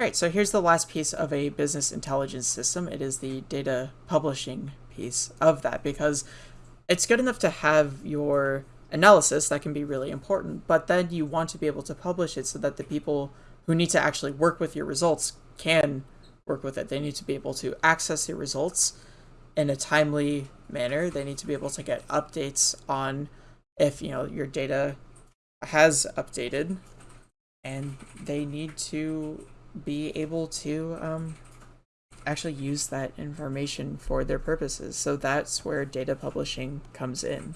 All right, so here's the last piece of a business intelligence system. It is the data publishing piece of that because it's good enough to have your analysis that can be really important, but then you want to be able to publish it so that the people who need to actually work with your results can work with it. They need to be able to access your results in a timely manner. They need to be able to get updates on if, you know, your data has updated and they need to be able to um, actually use that information for their purposes. So that's where data publishing comes in.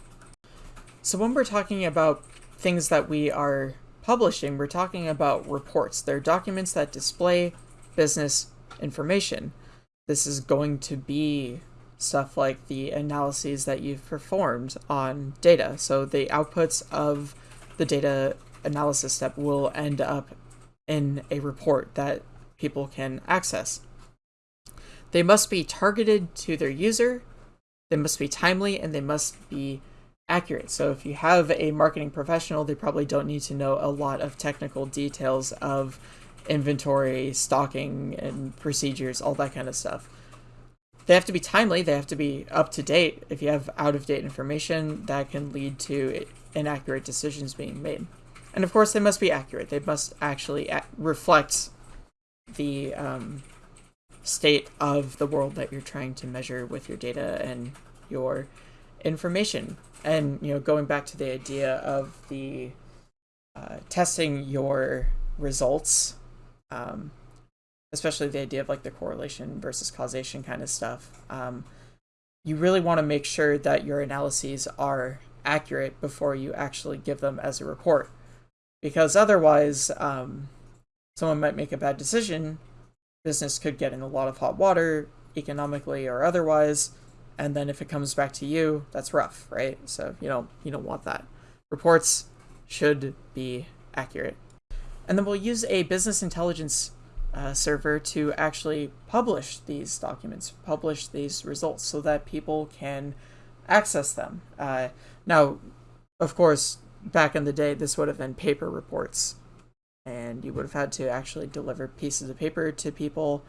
So when we're talking about things that we are publishing, we're talking about reports. They're documents that display business information. This is going to be stuff like the analyses that you've performed on data. So the outputs of the data analysis step will end up in a report that people can access. They must be targeted to their user, they must be timely, and they must be accurate. So if you have a marketing professional, they probably don't need to know a lot of technical details of inventory, stocking, and procedures, all that kind of stuff. They have to be timely, they have to be up to date. If you have out of date information, that can lead to inaccurate decisions being made. And of course, they must be accurate. They must actually reflect the um, state of the world that you're trying to measure with your data and your information. And, you know, going back to the idea of the uh, testing your results, um, especially the idea of like the correlation versus causation kind of stuff, um, you really want to make sure that your analyses are accurate before you actually give them as a report. Because otherwise, um, someone might make a bad decision business could get in a lot of hot water, economically or otherwise, and then if it comes back to you, that's rough, right? So you don't you don't want that. Reports should be accurate. And then we'll use a business intelligence uh, server to actually publish these documents, publish these results so that people can access them. Uh, now, of course, back in the day, this would have been paper reports. And you would have had to actually deliver pieces of paper to people.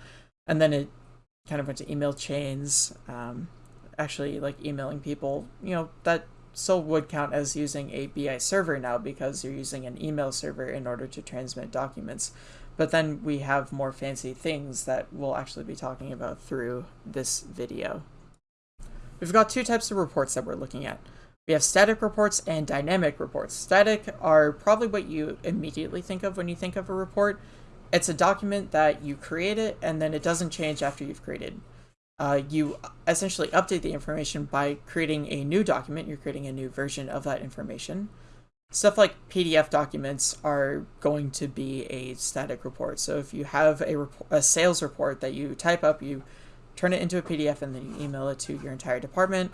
And then it kind of went to email chains um, actually like emailing people. You know that still would count as using a bi server now because you're using an email server in order to transmit documents. But then we have more fancy things that we'll actually be talking about through this video. We've got two types of reports that we're looking at we have static reports and dynamic reports. Static are probably what you immediately think of when you think of a report. It's a document that you create it and then it doesn't change after you've created. Uh, you essentially update the information by creating a new document. You're creating a new version of that information. Stuff like PDF documents are going to be a static report. So if you have a, a sales report that you type up, you turn it into a PDF and then you email it to your entire department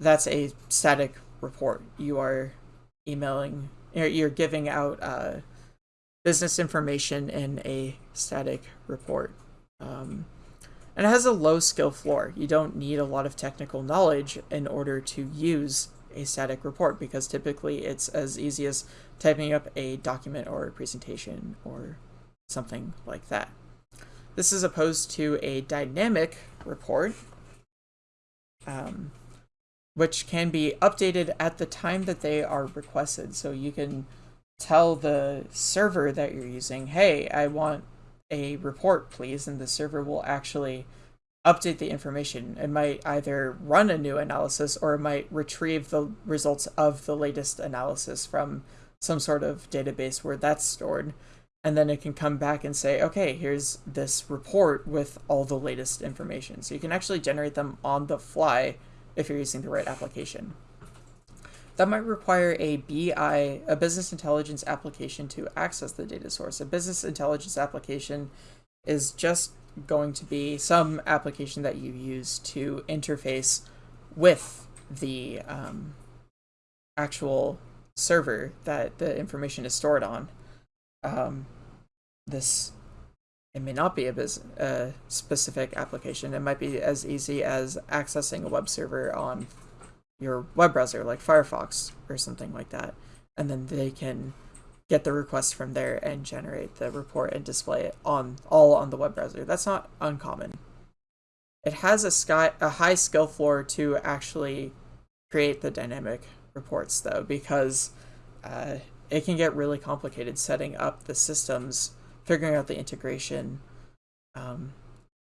that's a static report. You are emailing, you're giving out uh, business information in a static report. Um, and it has a low skill floor. You don't need a lot of technical knowledge in order to use a static report because typically it's as easy as typing up a document or a presentation or something like that. This is opposed to a dynamic report. Um, which can be updated at the time that they are requested. So you can tell the server that you're using, hey, I want a report, please, and the server will actually update the information. It might either run a new analysis or it might retrieve the results of the latest analysis from some sort of database where that's stored. And then it can come back and say, okay, here's this report with all the latest information. So you can actually generate them on the fly if you're using the right application. That might require a BI, a business intelligence application to access the data source. A business intelligence application is just going to be some application that you use to interface with the um, actual server that the information is stored on. Um, this it may not be a, specific application. It might be as easy as accessing a web server on your web browser like Firefox or something like that. And then they can get the request from there and generate the report and display it on all on the web browser. That's not uncommon. It has a sky a high skill floor to actually create the dynamic reports though because uh, it can get really complicated setting up the systems, figuring out the integration, um,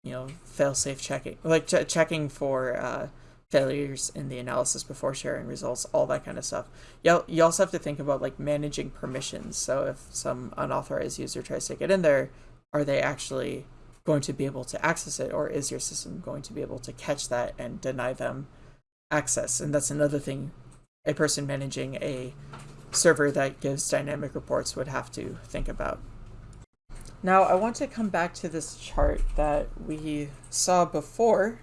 you know, fail-safe checking, like ch checking for uh, failures in the analysis before sharing results, all that kind of stuff. You, you also have to think about like managing permissions. So if some unauthorized user tries to get in there, are they actually going to be able to access it or is your system going to be able to catch that and deny them access? And that's another thing a person managing a server that gives dynamic reports would have to think about. Now I want to come back to this chart that we saw before.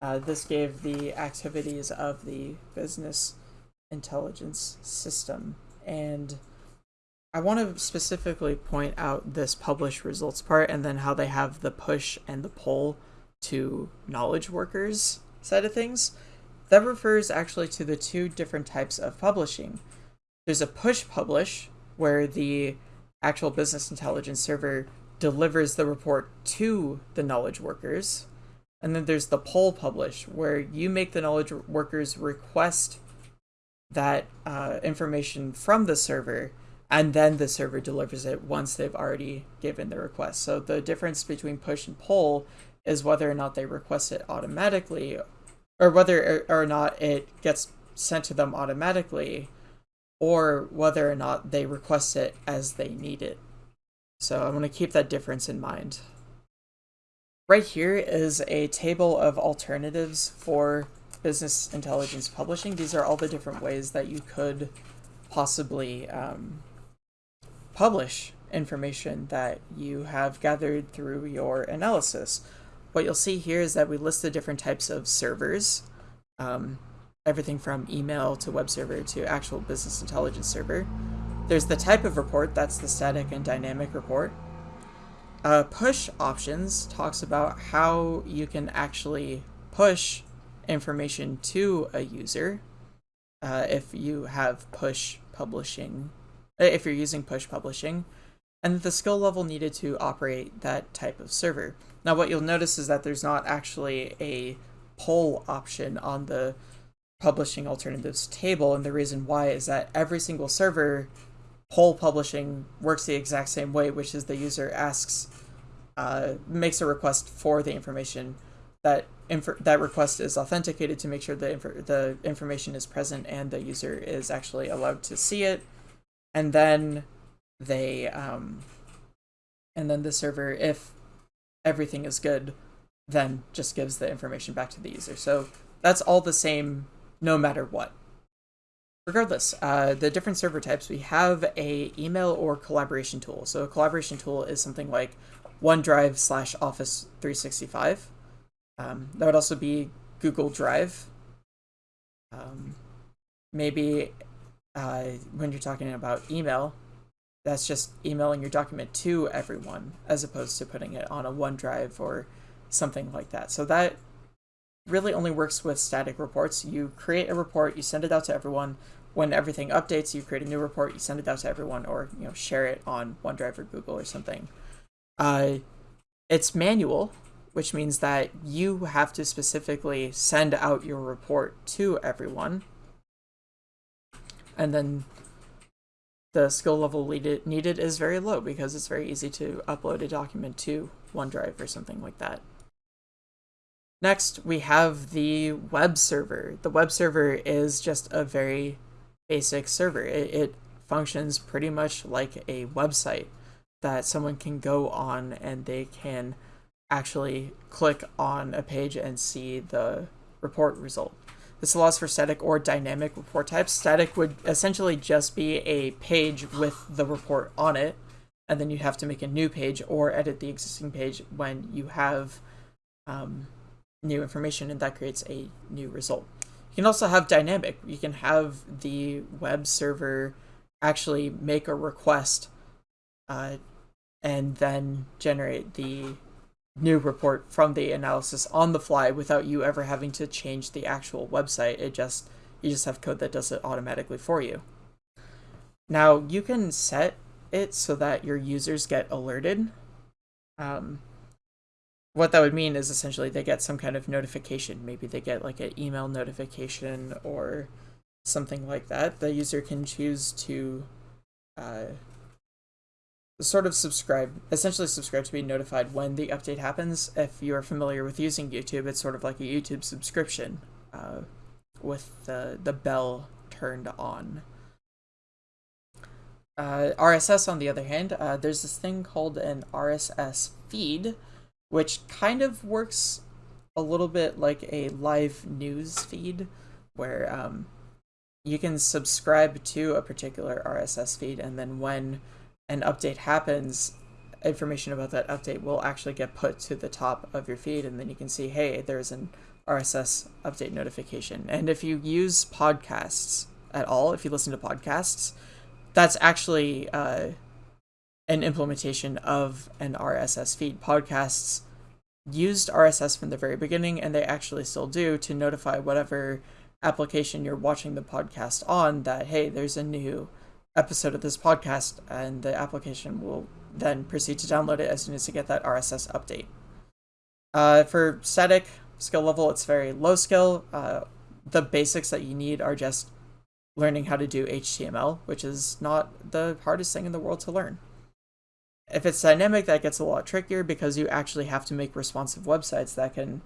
Uh, this gave the activities of the business intelligence system. And I want to specifically point out this publish results part and then how they have the push and the pull to knowledge workers side of things. That refers actually to the two different types of publishing. There's a push publish, where the actual business intelligence server delivers the report to the knowledge workers. And then there's the pull publish, where you make the knowledge workers request that uh, information from the server, and then the server delivers it once they've already given the request. So the difference between push and pull is whether or not they request it automatically, or whether or not it gets sent to them automatically, or whether or not they request it as they need it. So I'm going to keep that difference in mind. Right here is a table of alternatives for business intelligence publishing. These are all the different ways that you could possibly um, publish information that you have gathered through your analysis. What you'll see here is that we list the different types of servers. Um, everything from email to web server to actual business intelligence server. There's the type of report, that's the static and dynamic report. Uh, push options talks about how you can actually push information to a user uh, if you have push publishing, uh, if you're using push publishing, and the skill level needed to operate that type of server. Now what you'll notice is that there's not actually a pull option on the publishing alternatives table, and the reason why is that every single server pull publishing works the exact same way, which is the user asks, uh, makes a request for the information. That inf- that request is authenticated to make sure the inf- the information is present and the user is actually allowed to see it, and then they um, and then the server, if everything is good, then just gives the information back to the user. So that's all the same no matter what. Regardless, uh, the different server types, we have a email or collaboration tool. So a collaboration tool is something like OneDrive slash Office 365. Um, that would also be Google Drive. Um, maybe uh, when you're talking about email, that's just emailing your document to everyone as opposed to putting it on a OneDrive or something like that. So that really only works with static reports. You create a report, you send it out to everyone. When everything updates, you create a new report, you send it out to everyone, or you know share it on OneDrive or Google or something. Uh, it's manual, which means that you have to specifically send out your report to everyone. And then the skill level needed is very low because it's very easy to upload a document to OneDrive or something like that. Next, we have the web server. The web server is just a very basic server. It, it, functions pretty much like a website that someone can go on and they can actually click on a page and see the report result. This allows for static or dynamic report types. Static would essentially just be a page with the report on it, and then you have to make a new page or edit the existing page when you have um, new information and that creates a new result. You can also have dynamic. You can have the web server actually make a request uh, and then generate the new report from the analysis on the fly without you ever having to change the actual website. It just you just have code that does it automatically for you. Now, you can set it so that your users get alerted. Um, what that would mean is essentially they get some kind of notification. Maybe they get like an email notification or something like that. The user can choose to uh, sort of subscribe, essentially subscribe to be notified when the update happens. If you're familiar with using YouTube, it's sort of like a YouTube subscription uh, with the, the bell turned on. Uh, RSS, on the other hand, uh, there's this thing called an RSS feed, which kind of works a little bit like a live news feed, where um, you can subscribe to a particular RSS feed, and then when an update happens, information about that update will actually get put to the top of your feed, and then you can see, hey, there's an RSS update notification. And if you use podcasts at all, if you listen to podcasts, that's actually uh, an implementation of an RSS feed. Podcasts used RSS from the very beginning, and they actually still do to notify whatever application you're watching the podcast on that, hey, there's a new episode of this podcast, and the application will then proceed to download it as soon as you get that RSS update. Uh, for static skill level, it's very low skill. Uh, the basics that you need are just learning how to do HTML, which is not the hardest thing in the world to learn. If it's dynamic, that gets a lot trickier because you actually have to make responsive websites that can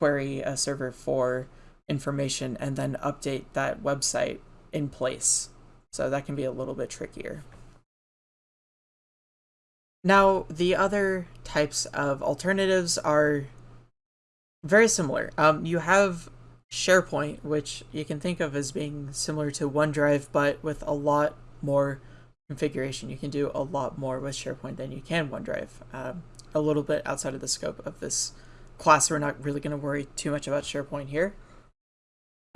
query a server for information and then update that website in place. So that can be a little bit trickier. Now, the other types of alternatives are very similar. Um, you have SharePoint, which you can think of as being similar to OneDrive, but with a lot more configuration. You can do a lot more with SharePoint than you can OneDrive. Um, a little bit outside of the scope of this class, we're not really going to worry too much about SharePoint here.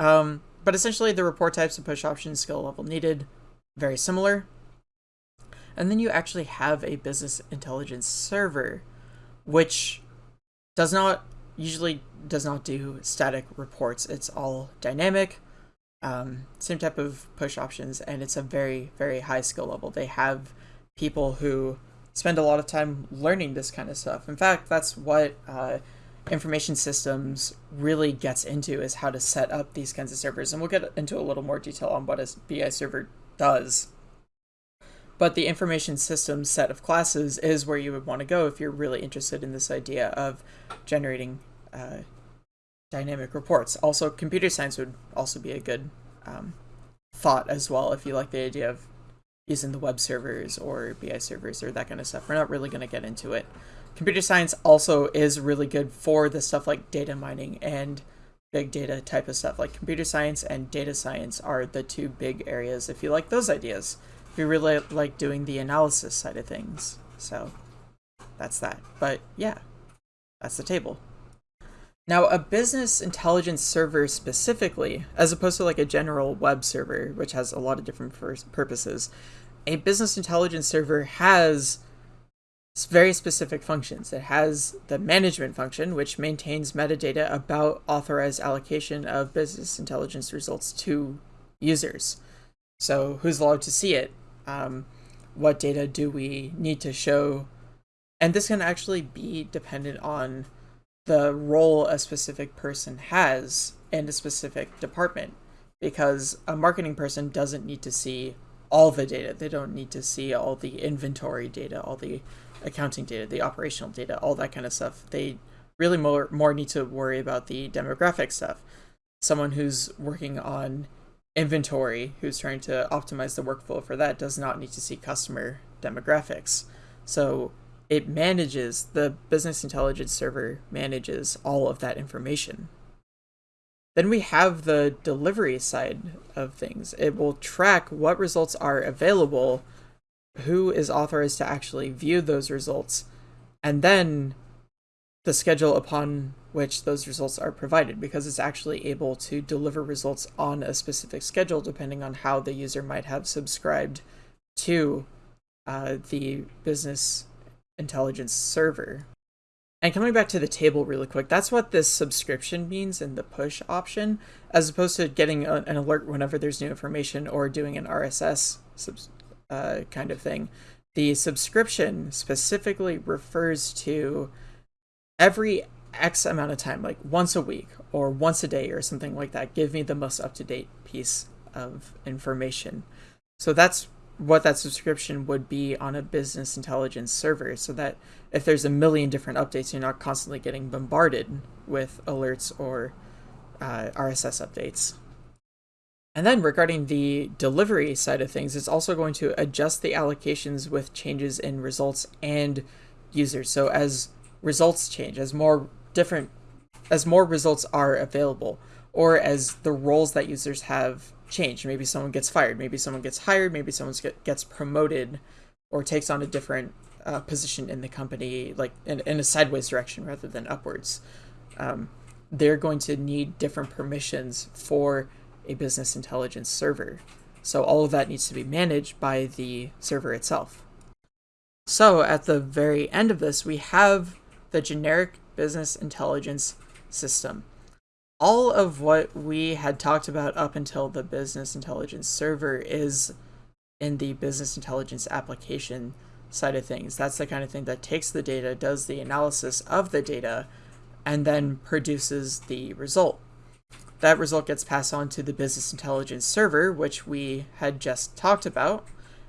Um, but essentially, the report types and push options, skill level needed, very similar. And then you actually have a business intelligence server, which does not usually does not do static reports. It's all dynamic, um, same type of push options, and it's a very, very high skill level. They have people who spend a lot of time learning this kind of stuff. In fact, that's what uh, information systems really gets into is how to set up these kinds of servers. And we'll get into a little more detail on what a BI server does. But the information systems set of classes is where you would want to go if you're really interested in this idea of generating uh, dynamic reports. Also, computer science would also be a good um, thought as well if you like the idea of using the web servers or BI servers or that kind of stuff. We're not really going to get into it. Computer science also is really good for the stuff like data mining and big data type of stuff. Like computer science and data science are the two big areas if you like those ideas. If you really like doing the analysis side of things. So that's that. But yeah, that's the table. Now, a business intelligence server specifically, as opposed to like a general web server, which has a lot of different purposes, a business intelligence server has very specific functions. It has the management function, which maintains metadata about authorized allocation of business intelligence results to users. So, who's allowed to see it? Um, what data do we need to show? And this can actually be dependent on the role a specific person has in a specific department because a marketing person doesn't need to see all the data. They don't need to see all the inventory data, all the accounting data, the operational data, all that kind of stuff. They really more more need to worry about the demographic stuff. Someone who's working on inventory, who's trying to optimize the workflow for that, does not need to see customer demographics. So it manages, the business intelligence server manages all of that information. Then we have the delivery side of things. It will track what results are available, who is authorized to actually view those results, and then the schedule upon which those results are provided because it's actually able to deliver results on a specific schedule depending on how the user might have subscribed to uh, the business intelligence server. And coming back to the table really quick, that's what this subscription means in the push option, as opposed to getting a, an alert whenever there's new information or doing an RSS uh, kind of thing. The subscription specifically refers to every X amount of time, like once a week or once a day or something like that. Give me the most up to date piece of information. So that's what that subscription would be on a business intelligence server so that if there's a million different updates, you're not constantly getting bombarded with alerts or uh, RSS updates. And then regarding the delivery side of things, it's also going to adjust the allocations with changes in results and users. So as results change, as more different, as more results are available, or as the roles that users have change. Maybe someone gets fired, maybe someone gets hired, maybe someone gets promoted or takes on a different uh, position in the company, like in, in, a sideways direction rather than upwards. Um, they're going to need different permissions for a business intelligence server. So all of that needs to be managed by the server itself. So at the very end of this, we have the generic business intelligence system all of what we had talked about up until the business intelligence server is in the business intelligence application side of things. That's the kind of thing that takes the data, does the analysis of the data, and then produces the result. That result gets passed on to the business intelligence server, which we had just talked about,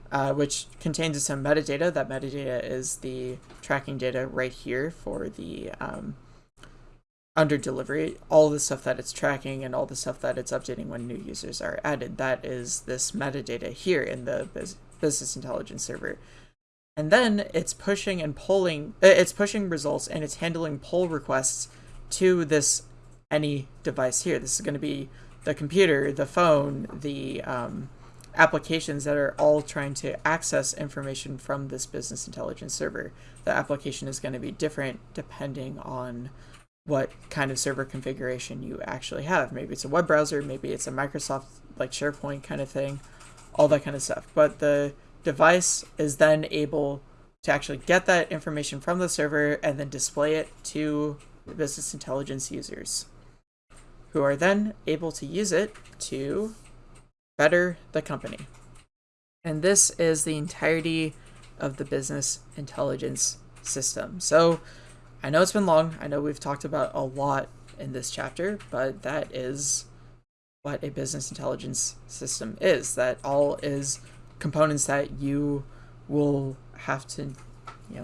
uh, which contains some metadata. That metadata is the tracking data right here for the um, under delivery, all the stuff that it's tracking and all the stuff that it's updating when new users are added. That is this metadata here in the business intelligence server. And then it's pushing and pulling, uh, it's pushing results and it's handling pull requests to this any device here. This is going to be the computer, the phone, the um, applications that are all trying to access information from this business intelligence server. The application is going to be different depending on what kind of server configuration you actually have. Maybe it's a web browser, maybe it's a Microsoft like SharePoint kind of thing, all that kind of stuff. But the device is then able to actually get that information from the server and then display it to the business intelligence users who are then able to use it to better the company. And this is the entirety of the business intelligence system. So I know it's been long. I know we've talked about a lot in this chapter, but that is what a business intelligence system is. That all is components that you will have to, you know,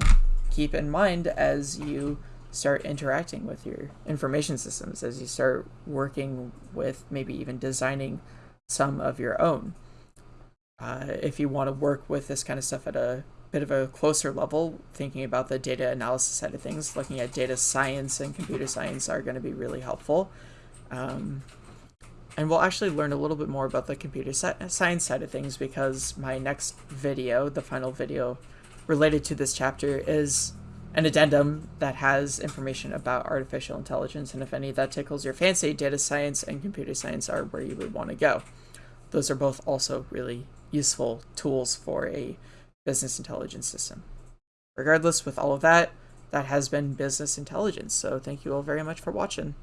keep in mind as you start interacting with your information systems, as you start working with maybe even designing some of your own. Uh, if you want to work with this kind of stuff at a bit of a closer level, thinking about the data analysis side of things, looking at data science and computer science are going to be really helpful. Um, and we'll actually learn a little bit more about the computer science side of things because my next video, the final video related to this chapter, is an addendum that has information about artificial intelligence. And if any that tickles your fancy, data science and computer science are where you would want to go. Those are both also really useful tools for a business intelligence system. Regardless, with all of that, that has been business intelligence. So thank you all very much for watching.